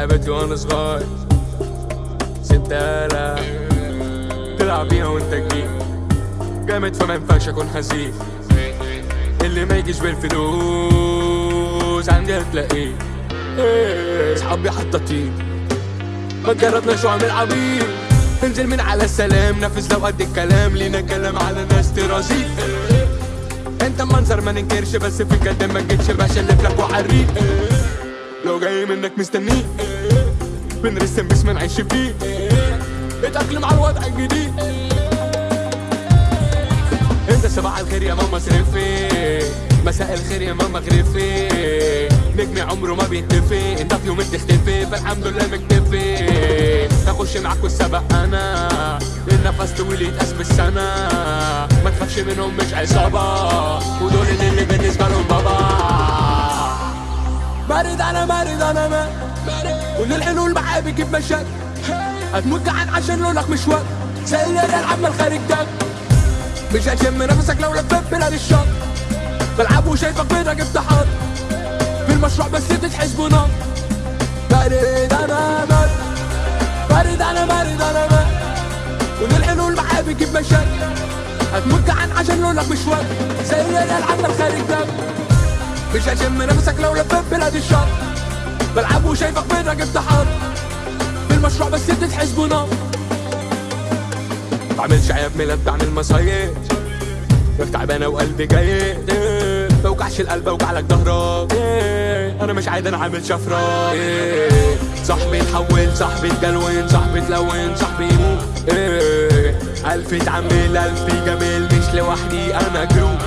لعبتي وأنا صغير سبتها تلعب بيها وانت كبير جامد فما ينفعش اكون حزين اللي ما يجيش بالفلوس عندي هتلاقيه صحابي حطاطين ما تجربناش وعمل عبيط انزل من على السلام نفذ لو قد الكلام لينا كلام على ناس ترازيق انت منظر ما ننكرش بس في الجد ما تجيتش بشلف لك وحريق لو جاي منك مستنيه بنرسم باسم نعيش فيه. اتأقلم على الوضع الجديد. إنت صباح الخير يا ماما صرفي مساء الخير يا ماما غرفي نجمي عمره ما بينتفي انت في يوم تختفي. فالحمد لله مكتفي. أخش معاك والسبق أنا. النفس طويل يتقاس بالسنة. ما تخافش منهم مش عصابة. ودول اللي بالنسبة لهم بابا. بارد أنا بارد أنا ما كل الحلول معايا بيجيب مشاكل. هتموت جعان عشان لونك مش وقت زي الريال عمال خارج دم مش هتشم نفسك لو لفيت بلاد الشط بلعب وشايفك جبت حط في المشروع بس تتحسبوا نار بارد أنا بارد بارد أنا بارد أنا بارد كل الحلول معايا بتجيب مشاكل. هتموت جعان عشان لونك مش وقت زي الريال عمال خارج دم مش هشم نفسك لو لفيت بلاد الشط بلعب وشايفك جبت حط في المشروع بس تتحسبوا نار بعملش عيب ميلاد بعمل مصايب. ياك تعبانة وقلبي إيه، بوجعش القلب اوجع لك ظهرك. إيه، أنا مش عايز أنا عامل شفرة. إيه، صاحبي اتحول صاحبي اتجلون صاحبي اتلون صاحبي يموت. ألف اتعمل ألف جميل. مش لوحدي أنا جروب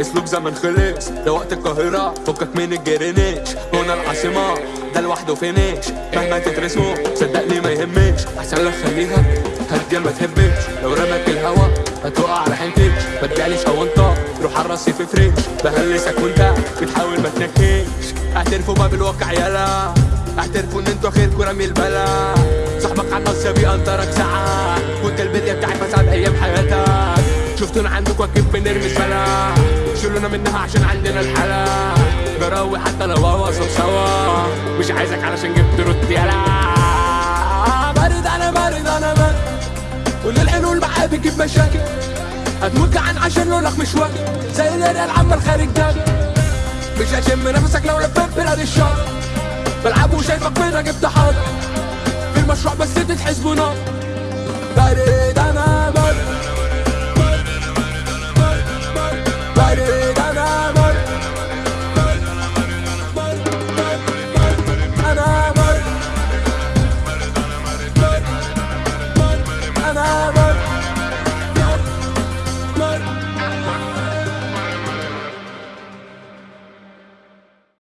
اسلوب زمن خلص. ده وقت القاهرة فكك من الجرينيش. هنا العاصمة ده لوحده فينيش. مهما تدرسه صدقني ما يهمش. أحسن لك خليها هدي ما تهبش. لو رمك الهوا هتقع على حنتك ما تجعليش أو انت روح على الرصيف فريش بهلسك وانت بتحاول ما تنكش. اعترفوا بقى بالواقع يلا. اعترفوا إن أنتوا خيركوا رمي البلا. صاحبك على النص بيقنطرك ساعات وانت البداية بتاعت مساعد أيام حياتك. شفتونا عندكوا أكيد بنرمي سلا شيلونا منها عشان عندنا الحلا جراوي حتى لو هوصل سوا. مش عايزك علشان جبت رد يلا بارد أنا بارد أنا بارد كل الحلول معايا بتجيب مشاكل. هتموت جعان عشان لونك مش واكل. زي الريال عمال خارج دم مش هشم نفسك لو لفيت بلاد الشر. بلعب وشايفك بينا جبت حاضر. في المشروع بس تتحسبوا نار. بارد